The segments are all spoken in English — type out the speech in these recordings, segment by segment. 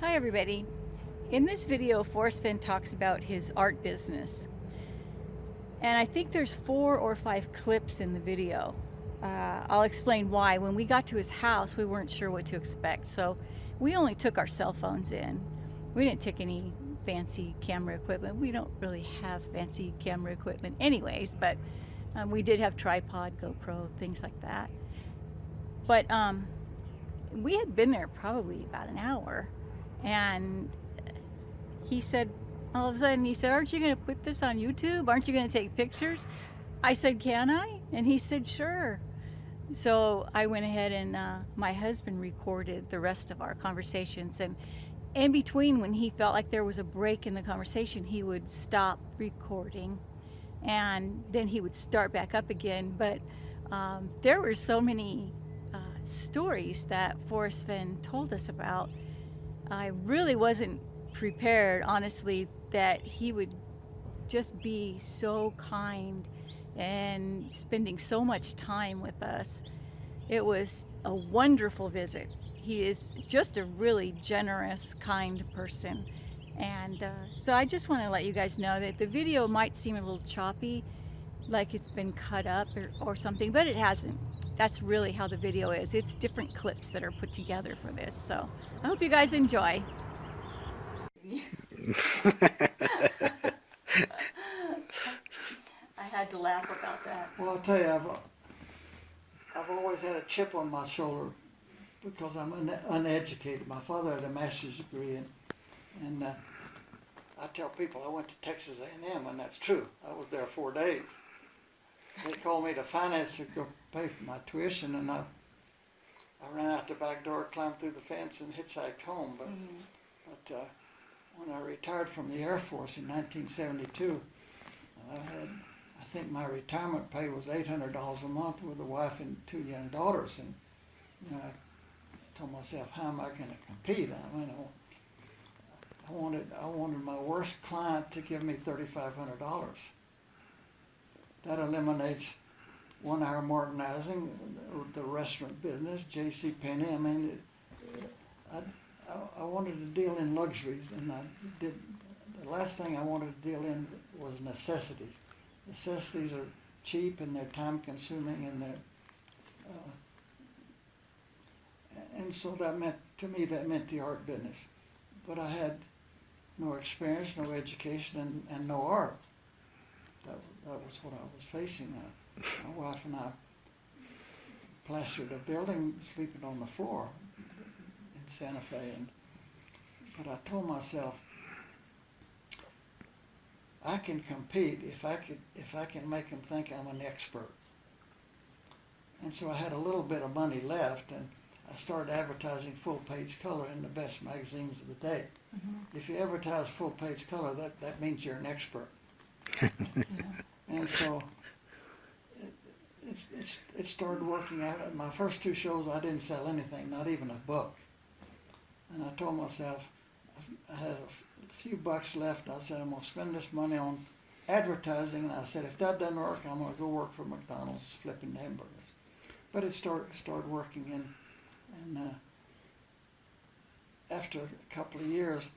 Hi everybody. In this video, Forrest Fenn talks about his art business. And I think there's four or five clips in the video. Uh, I'll explain why. When we got to his house, we weren't sure what to expect. So we only took our cell phones in. We didn't take any fancy camera equipment. We don't really have fancy camera equipment anyways, but um, we did have tripod, GoPro, things like that. But um, we had been there probably about an hour and he said all of a sudden he said aren't you going to put this on youtube? Aren't you going to take pictures? I said can i? And he said sure. So i went ahead and uh, my husband recorded the rest of our conversations. And in between when he felt like there was a break in the conversation he would stop recording and then he would start back up again. But um, there were so many uh, stories that Forrest Fenn told us about I really wasn't prepared, honestly, that he would just be so kind and spending so much time with us. It was a wonderful visit. He is just a really generous, kind person. And uh, so I just want to let you guys know that the video might seem a little choppy, like it's been cut up or, or something, but it hasn't that's really how the video is. It's different clips that are put together for this. So I hope you guys enjoy. I had to laugh about that. Well, I'll tell you, I've, I've always had a chip on my shoulder because I'm un uneducated. My father had a master's degree, and, and uh, I tell people I went to Texas A&M, and that's true. I was there four days they called me to finance to go pay for my tuition, and I, I ran out the back door, climbed through the fence, and hitchhiked home. But, mm -hmm. but uh, when I retired from the Air Force in 1972, I had, I think my retirement pay was $800 a month with a wife and two young daughters, and you know, I told myself, how am I going to compete? I mean, I wanted, I wanted my worst client to give me $3,500 that eliminates one hour Martinizing, the restaurant business, J.C. Penney. I mean, it, I, I, wanted to deal in luxuries, and I did. The last thing I wanted to deal in was necessities. Necessities are cheap and they're time consuming and they're uh, and so that meant to me that meant the art business but i had no experience no education and, and no art that, that was what I was facing. Uh, my wife and I plastered a building sleeping on the floor in Santa Fe. And, but I told myself, I can compete if I could if I can make them think I'm an expert. And so I had a little bit of money left, and I started advertising full page color in the best magazines of the day. Mm -hmm. If you advertise full page color, that, that means you're an expert. And so it, it started working out. My first two shows, I didn't sell anything, not even a book. And I told myself, I had a few bucks left. I said, I'm going to spend this money on advertising. And I said, if that doesn't work, I'm going to go work for McDonald's flipping hamburgers. But it started, started working. And, and uh, after a couple of years,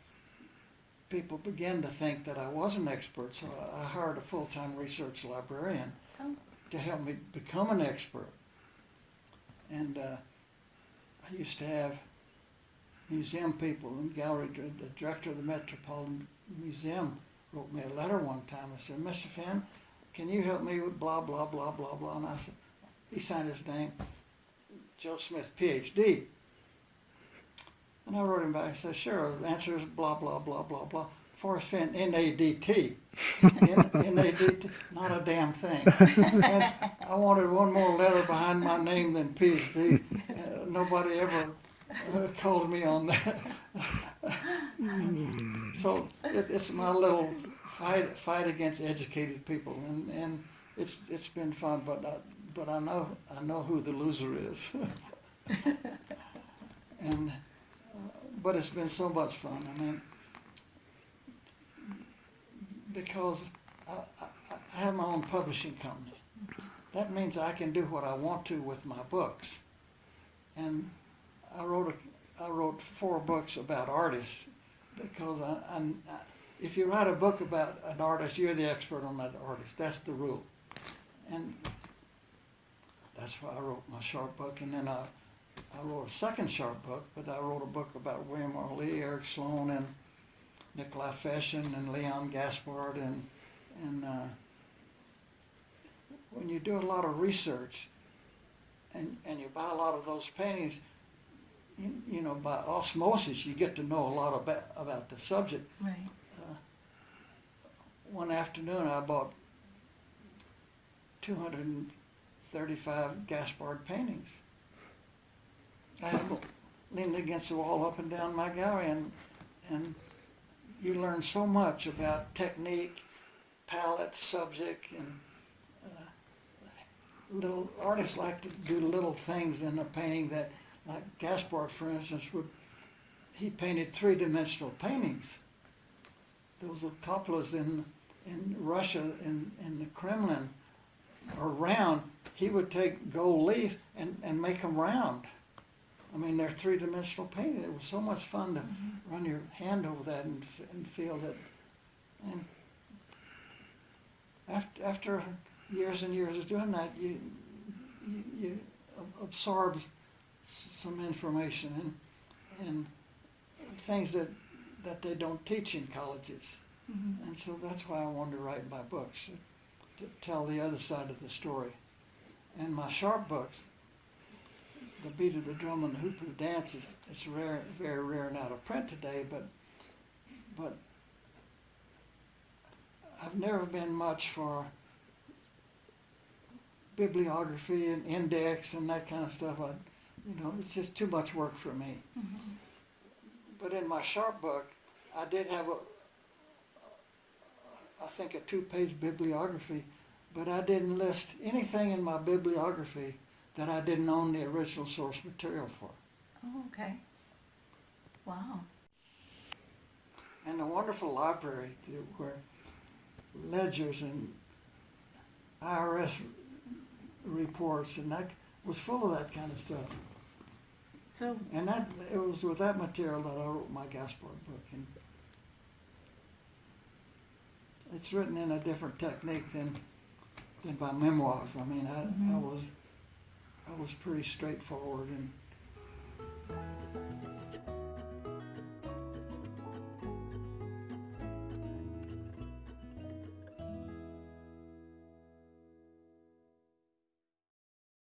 people began to think that I was an expert, so I hired a full-time research librarian oh. to help me become an expert. And uh, I used to have museum people and gallery, the director of the Metropolitan Museum wrote me a letter one time. I said, Mr. Fenn, can you help me with blah, blah, blah, blah, blah? And I said, he signed his name, Joe Smith, PhD. And I wrote him back and said, sure, the answer is blah, blah, blah, blah, blah. Forrest Fenn, N-A-D-T. N-A-D-T, not a damn thing. And I wanted one more letter behind my name than PhD. Uh, nobody ever uh, called me on that. so it, it's my little fight fight against educated people, and, and it's it's been fun. But I, but I know I know who the loser is, and but it's been so much fun. I mean, because I, I, I have my own publishing company. That means I can do what I want to with my books. And I wrote I wrote four books about artists because I, I, if you write a book about an artist, you're the expert on that artist. That's the rule. And that's why I wrote my Sharp book. And then I, I wrote a second Sharp book, but I wrote a book about William R. Leigh, Eric Sloane, and Nicolai Fechin, and Leon Gaspard. And, and uh, when you do a lot of research and, and you buy a lot of those paintings, you, you know, by osmosis, you get to know a lot about, about the subject. Right. One afternoon, I bought 235 Gaspard paintings. I leaned against the wall up and down my gallery, and, and you learn so much about technique, palette, subject, and uh, little artists like to do little things in a painting that, like Gaspard, for instance, would he painted three-dimensional paintings. Those are cupolas in in Russia in, in the Kremlin are round. He would take gold leaf and, and make them round. I mean, they're three-dimensional painting. It was so much fun to run your hand over that and, and feel that. And after, after years and years of doing that, you, you, you absorb some information and, and things that, that they don't teach in colleges. Mm-hmm. And so that's why I wanted to write my books, to tell the other side of the story. And my sharp books, The Beat of the Drum and the Hoop of the Dance, is it's rare, very rare and out of print today, but, but I've never been much for bibliography and index and that kind of stuff. I, you know, it's just too much work for me. Mm-hmm. But in my Sharp book, I did have a, I think a two-page bibliography, but I didn't list anything in my bibliography that I didn't own the original source material for. Oh, okay. Wow. And the wonderful library where ledgers and IRS reports and that was full of that kind of stuff. So, And that it was with that material that I wrote my Gaspard book. And it's written in a different technique than than my memoirs. I mean, I, I Mhm. was was pretty straightforward and